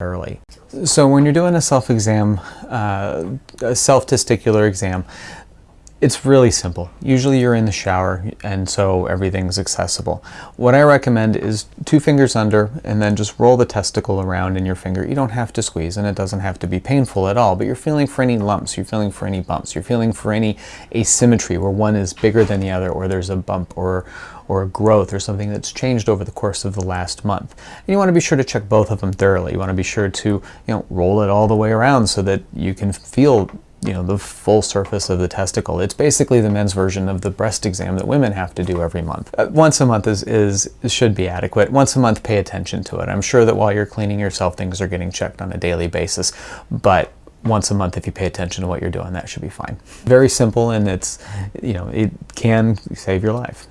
early. So when you're doing a self-exam, uh, a self-testicular exam, it's really simple. Usually you're in the shower and so everything's accessible. What I recommend is two fingers under and then just roll the testicle around in your finger. You don't have to squeeze and it doesn't have to be painful at all, but you're feeling for any lumps, you're feeling for any bumps, you're feeling for any asymmetry where one is bigger than the other or there's a bump or, or a growth or something that's changed over the course of the last month. And you want to be sure to check both of them thoroughly. You want to be sure to you know, roll it all the way around so that you can feel you know, the full surface of the testicle. It's basically the men's version of the breast exam that women have to do every month. Uh, once a month is, is should be adequate. Once a month, pay attention to it. I'm sure that while you're cleaning yourself, things are getting checked on a daily basis, but once a month if you pay attention to what you're doing that should be fine very simple and it's you know it can save your life